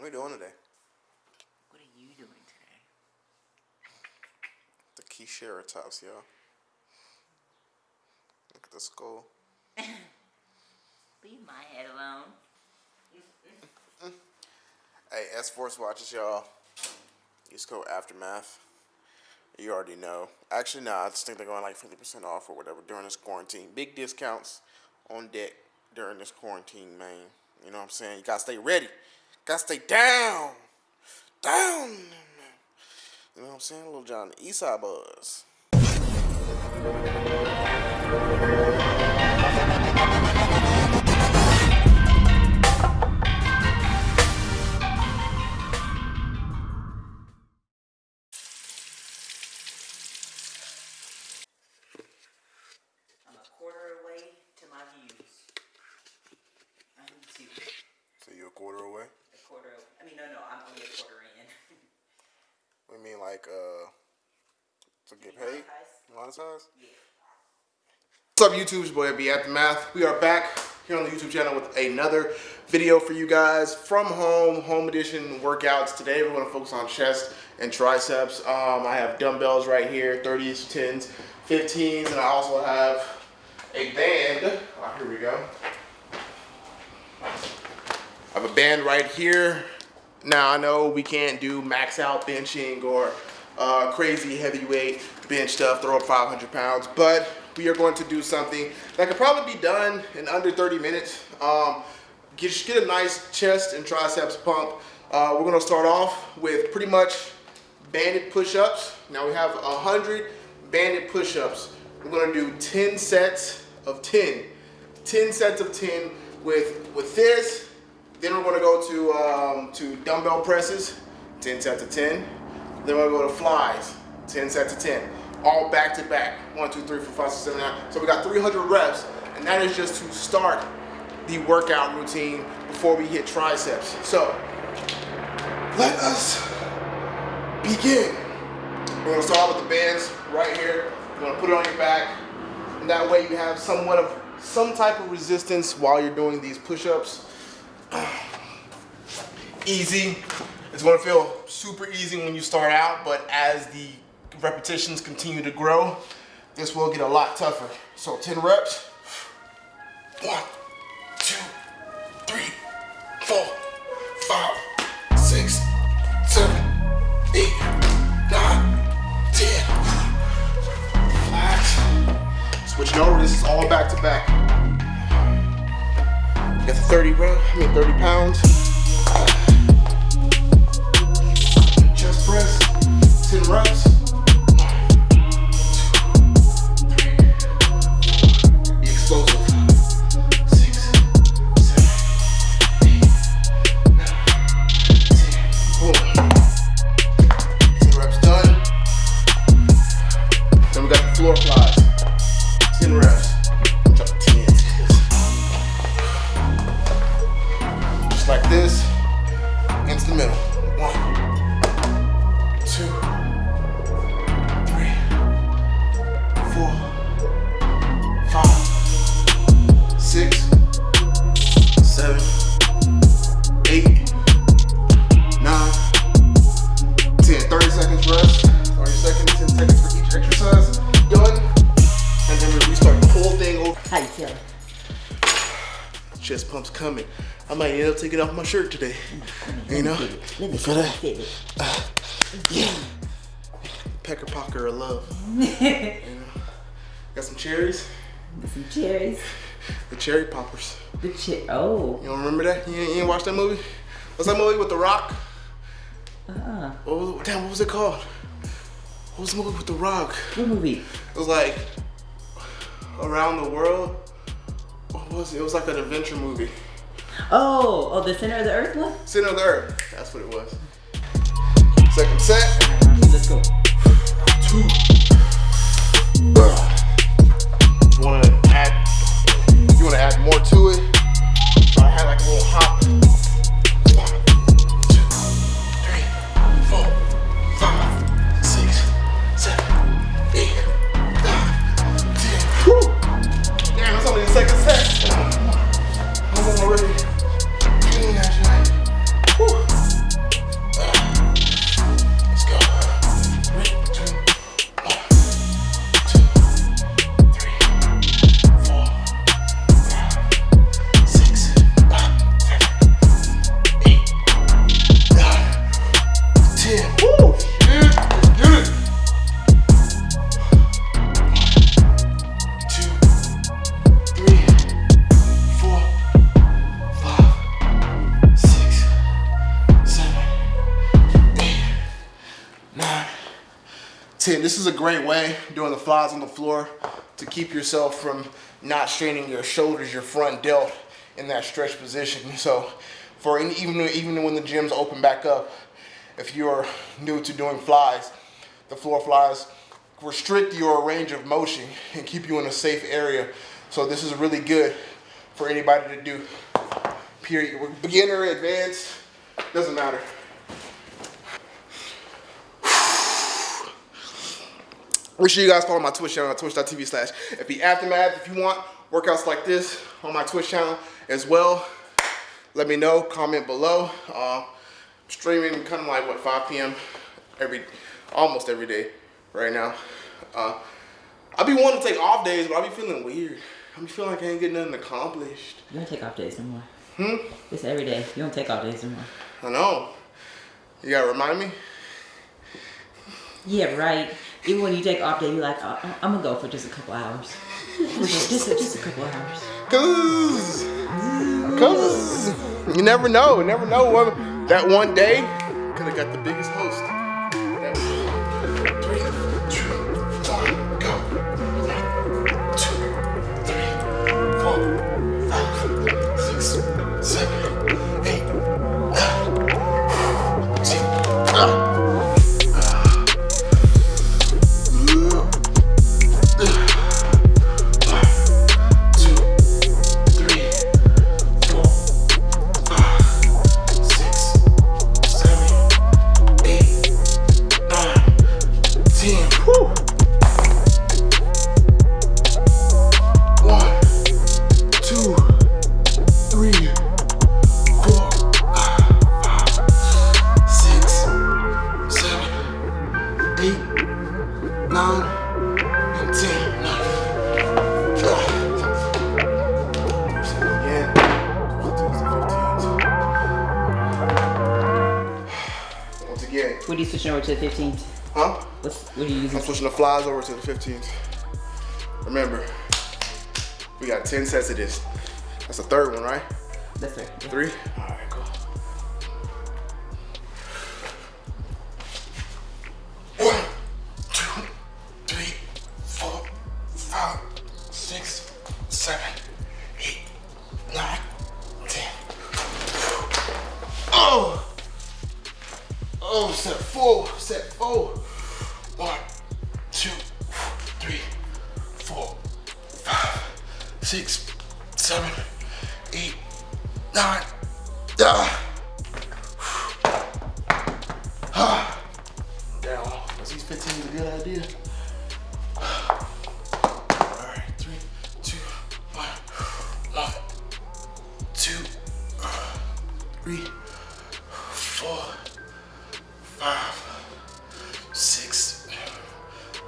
What are we doing today? What are you doing today? The Triceratops, y'all. Look at the skull. Leave my head alone. Hey, S Force watches, y'all. Use code Aftermath. You already know. Actually, no, I just think they're going like 50% off or whatever during this quarantine. Big discounts on deck during this quarantine, man. You know what I'm saying? You gotta stay ready. Gotta stay down. Down. You know what I'm saying? Little John Eastside Buzz. What's up, YouTube? It's your boy, B Aftermath. We are back here on the YouTube channel with another video for you guys from home, home edition workouts. Today, we're going to focus on chest and triceps. Um, I have dumbbells right here, 30s, 10s, 15s, and I also have a band. Oh, here we go. I have a band right here. Now I know we can't do max out benching or uh, crazy heavyweight bench stuff, throw up 500 pounds, but we are going to do something that could probably be done in under 30 minutes. Um, get, get a nice chest and triceps pump. Uh, we're gonna start off with pretty much banded push-ups. Now we have 100 banded push-ups. We're gonna do 10 sets of 10. 10 sets of 10 with, with this, then we're gonna go to um, to dumbbell presses, 10 sets of 10. Then we're gonna go to flies, 10 sets of 10. All back to back, one, two, three, four, five, six, seven, nine. So we got 300 reps, and that is just to start the workout routine before we hit triceps. So let us begin. We're gonna start with the bands right here. You're gonna put it on your back, and that way you have somewhat of some type of resistance while you're doing these push-ups easy. It's gonna feel super easy when you start out, but as the repetitions continue to grow, this will get a lot tougher. So 10 reps. One, two, three, four, five, six, seven, eight, nine, ten. Relax. Switching over, this is all back to back. Got the 30 bro, I mean 30 pounds. The middle. One, two, three, four, five, six, seven, eight, nine, ten. 30 seconds rest. 30 seconds, 10 seconds for each exercise. Done. And then we restart the whole thing over. How you feeling? Chest pumps coming. I might end up taking off my shirt today. You know? Let me For that. feel. Yeah. Pecker Pocker of love. you know? Got some cherries. Some cherries. The cherry poppers. The cher. Oh. You don't remember that? You ain't, you ain't watched that movie? What's that movie with The Rock? Uh-uh. What was, damn, what was it called? What was the movie with The Rock? What movie? It was like Around the World. What was it? It was like an adventure movie. Oh, oh, the center of the earth one? Center of the Earth. That's what it was. Second set. Let's go. two. You wanna add, you wanna add more to is a great way, doing the flies on the floor, to keep yourself from not straining your shoulders, your front delt in that stretch position. So for any, even, even when the gyms open back up, if you're new to doing flies, the floor flies restrict your range of motion and keep you in a safe area. So this is really good for anybody to do. Period. Beginner, advanced, doesn't matter. Make sure you guys follow my Twitch channel at twitch.tv slash FB Aftermath. If you want workouts like this on my Twitch channel as well, let me know, comment below. Uh, streaming kind of like, what, 5 p.m. every, almost every day right now. Uh, I be wanting to take off days, but I be feeling weird. I be feeling like I ain't getting nothing accomplished. You don't take off days no more. Hmm? It's every day. You don't take off days no more. I know. You gotta remind me? Yeah, right. Even when you take off day, you're like, uh, uh, oh, I'm gonna go for just a couple hours. Just, just, just a couple hours. Cause, cause you never know. Never know that one day could have got the biggest host. Nine, and ten. Again. Once again. What are you switching over to the 15th? Huh? What's, what are you using? I'm switching the flies over to the 15th. Remember, we got 10 sets of this. That's the third one, right? That's right. Yeah. Three? Seven, eight, nine, ten. Oh! Oh, set four, set four. Four, five, six,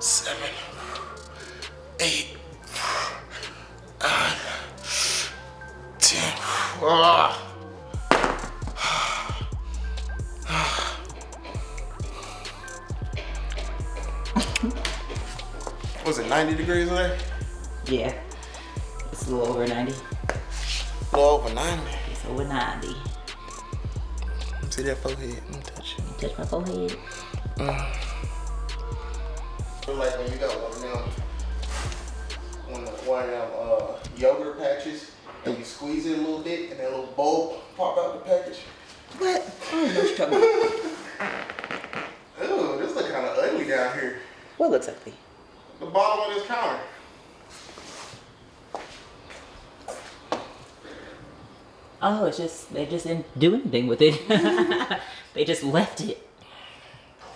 seven, eight, nine, ten. Ah. Was it 90 degrees today? Yeah. It's a little over 90. A little over 90. It's over 90. See that forehead? Let me touch it. Touch my forehead. Feel like when you got one of them, one of, one of them uh, yogurt patches, and you squeeze it a little bit, and that little bulb pop out the package. What? I don't know what you're talking about. Ooh, this look kind of ugly down here. What looks ugly? The bottom of this counter. Oh, it's just, they just didn't do anything with it. they just left it.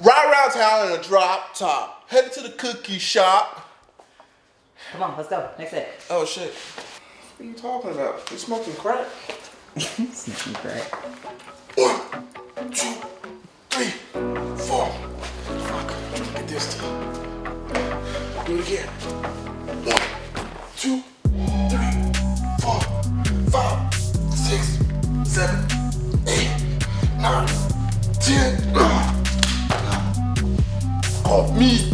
Right around town in a drop top. Headed to the cookie shop. Come on, let's go. Next set. Oh shit. What are you talking about? You smoking crack? Sneaky crack. One, two, three, four. Fuck. Get this time. Do it again. One, seven, eight, nine, ten. Off me.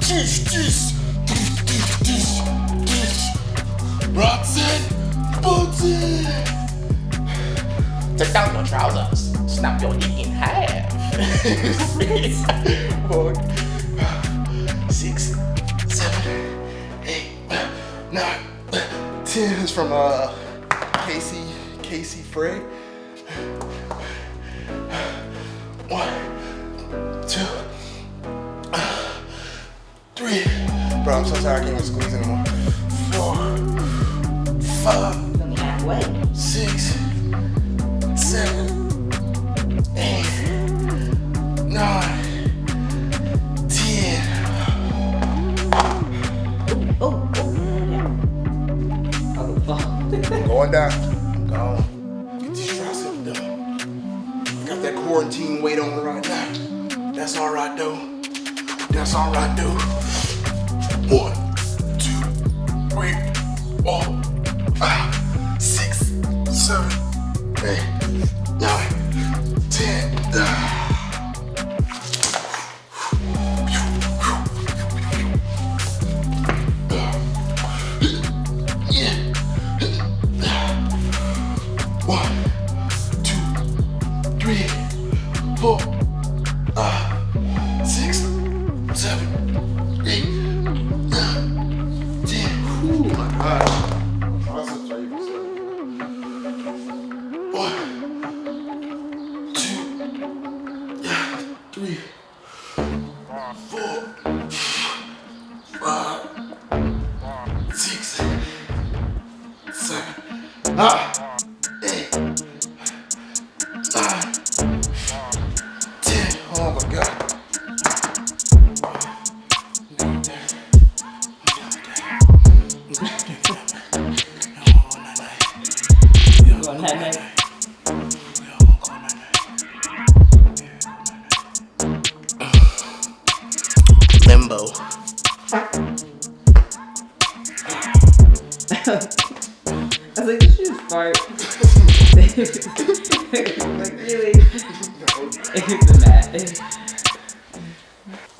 Dish, dish, dish, dish, dish, dish. Roxanne, Bunty. Take down your trousers, snap your dick in half. four, six, seven, eight, nine, ten. It's from uh Casey Frey. One, two, three. Bro, I'm so tired. I can't even squeeze anymore. Four, five six, seven, eight, nine, ten. Oh, oh, yeah. Fuck. I'm going down.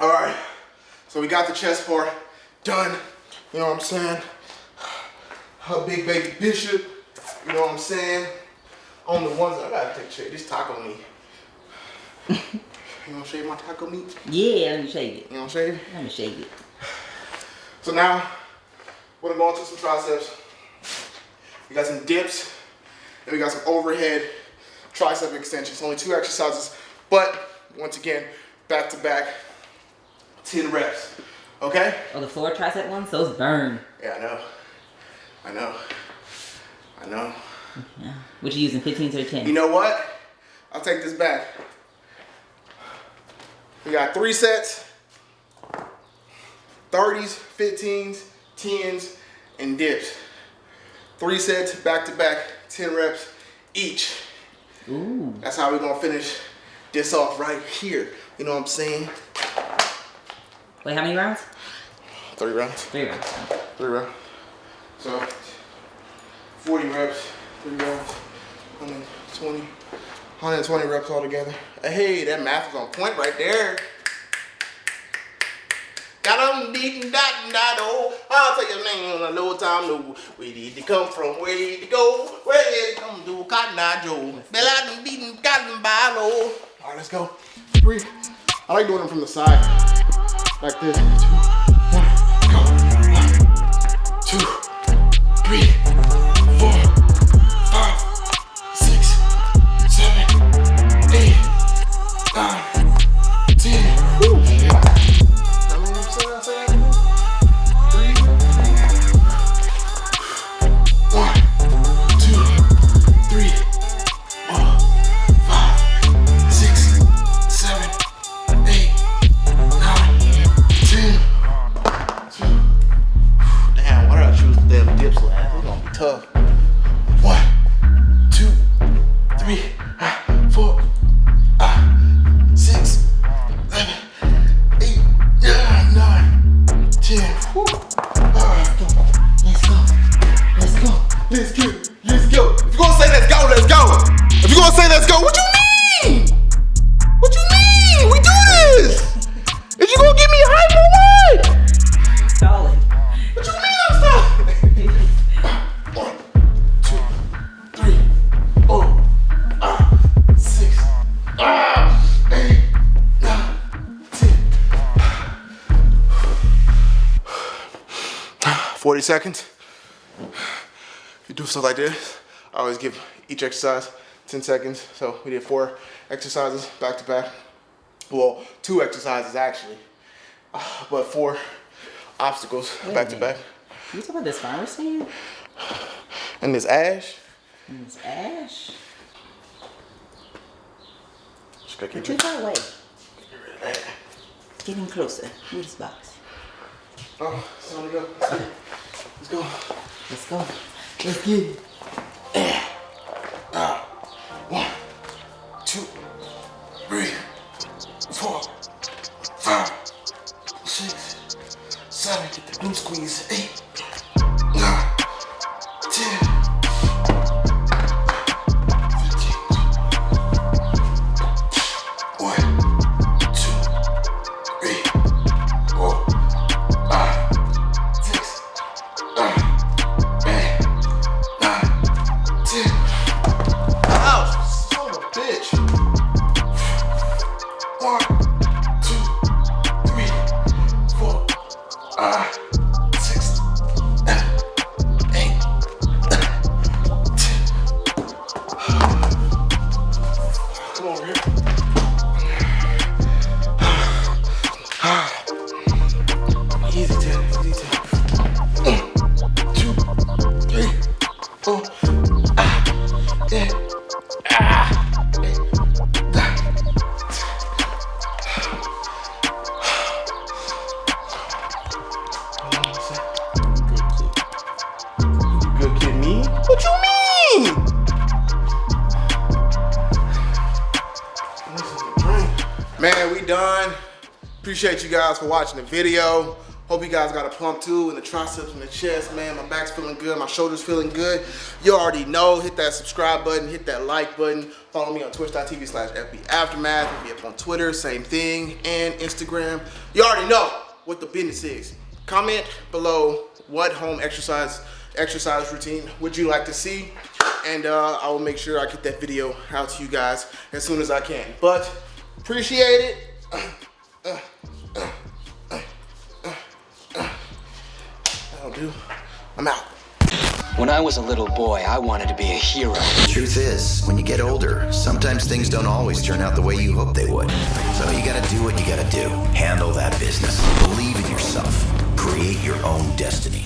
All right. So we got the chest part done. You know what I'm saying? Her big baby bishop. You know what I'm saying? On the ones I gotta take shit. This taco meat. you wanna shave my taco meat? Yeah, let me shake it. You wanna shave? Let me shake it. So now we're gonna go into some triceps. We got some dips and we got some overhead tricep extensions. Only two exercises, but once again, back to back, 10 reps. Okay? Oh, the floor tricep ones? Those burn. Yeah, I know. I know. I know. Yeah. What you using, 15s or 10s? You know what? I'll take this back. We got three sets 30s, 15s, 10s, and dips. Three sets back to back, 10 reps each. Ooh. That's how we're gonna finish this off right here. You know what I'm saying? Wait, how many rounds? Three rounds. Three rounds. Three rounds. So 40 reps, three rounds, 120, 120 reps altogether. Hey, that math is on point right there. Got them beating dot and dot oh. I'll tell your name on a low time no. Where did they come from? Where did they go? Where did they come to? Cotton Eye Joe. Bell out them beating cotton by low. Alright, let's go. Three. I like doing them from the side. Like this. let's go, let's go. If you gonna say let's go, let's go. If you gonna say let's go, what you mean? What you mean? We do this. Is you gonna give me hype or what? Solid. What you mean I'm solid? One, two, three, four, five, six. Forty seconds stuff like this, I always give each exercise 10 seconds. So we did four exercises back to back. Well, two exercises actually, but four obstacles Wait back to back. You talking about this virus here? And this ash, And this ash? just gotta But keep you it. got away. Getting closer. Move this box. Oh, it's time to go. Let's go. Let's go. Let's get it. Uh, one, two, three, four, five, six, seven. Get the glute squeeze. Eight, Man, we done. Appreciate you guys for watching the video. Hope you guys got a plump too in the triceps and the chest, man. My back's feeling good, my shoulders feeling good. You already know, hit that subscribe button, hit that like button. Follow me on twitch.tv slash FB Aftermath. Hit me up on Twitter, same thing, and Instagram. You already know what the business is. Comment below what home exercise exercise routine would you like to see? And uh, I will make sure I get that video out to you guys as soon as I can. But appreciate it. That'll do. I'm out. When I was a little boy, I wanted to be a hero. The Truth is, when you get older, sometimes things don't always turn out the way you hope they would. So you gotta do what you gotta do. Handle that business. Believe in yourself. Create your own destiny.